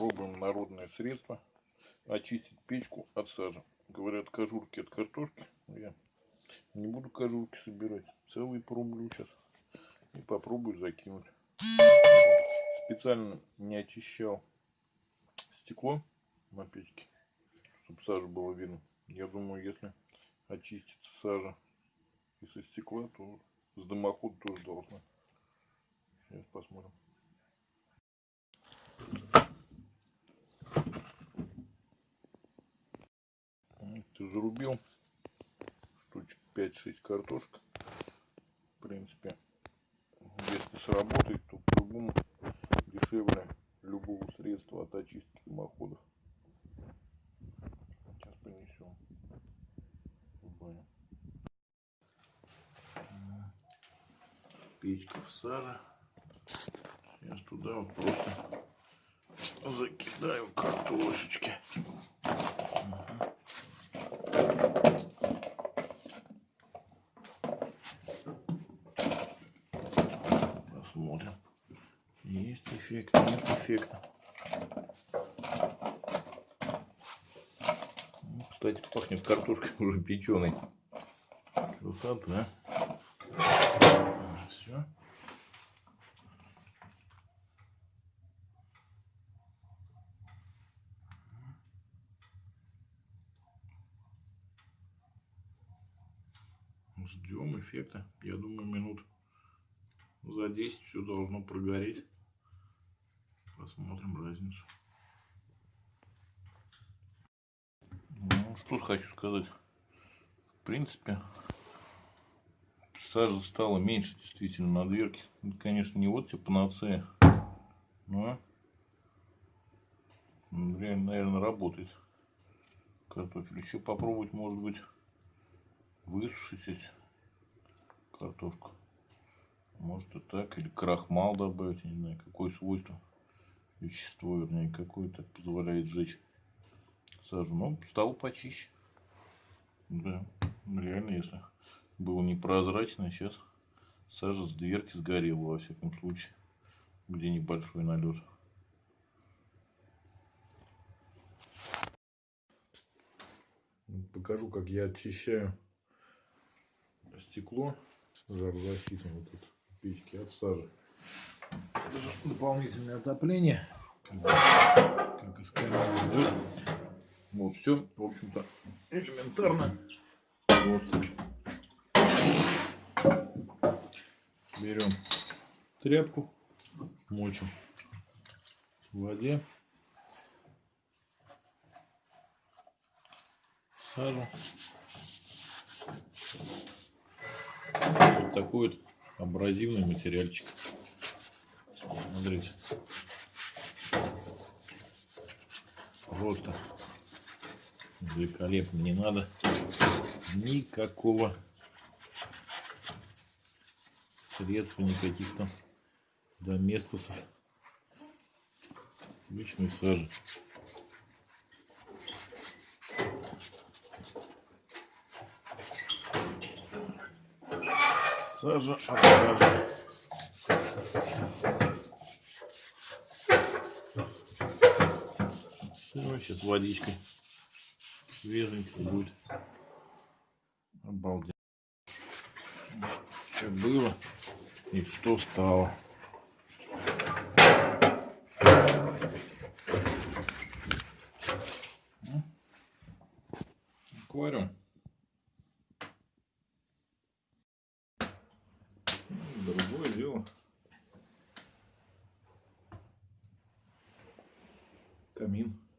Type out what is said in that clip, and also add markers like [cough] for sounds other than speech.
Пробуем народное средство. Очистить печку от сажи. Говорят, кожурки от картошки. Я не буду кожурки собирать. Целые пробую сейчас. И попробую закинуть. Специально не очищал стекло на печке, чтобы сажу было видно. Я думаю, если очистится сажа и со стекла, то с дымохода тоже должна. Сейчас посмотрим. Зарубил штучек 5-6 картошек. В принципе, если сработает, то по-любому дешевле любого средства от очистки дымоходов. Сейчас принесем. Печка в саже. Сейчас туда вот просто закидаю картошечки. Посмотрим. Есть эффект, нет эффекта. Ну, кстати, пахнет картошкой [laughs] уже печеной. Красота. Все. Ждем эффекта. Я думаю, минут за 10 все должно прогореть. Посмотрим разницу. Ну, что хочу сказать. В принципе, сажа стала меньше действительно на дверке. Это, конечно, не вот типа панацея, но реально, наверное, работает картофель. Еще попробовать, может быть, высушить картошку. Может и так, или крахмал добавить, не знаю, какое свойство, вещество, вернее, какое-то позволяет сжечь сажу. Но стал почище. Да, реально, если было непрозрачно, сейчас сажа с дверки сгорела, во всяком случае, где небольшой налет. Покажу, как я очищаю стекло жарозащитное вот это печки от сажи. Это же дополнительное отопление, как, как из камина идет. Вот, все, в общем-то, элементарно. Просто берем тряпку, мочим в воде, сажу. Вот такой вот абразивный материальчик. Смотрите. Просто великолепно. Не надо никакого средства, никаких там доместосов. Обычной сажи. Сажа от сажи. Все, сейчас водичкой свеженький будет. Обалденно. Что было и что стало. Аквариум. Другое дело. Камин.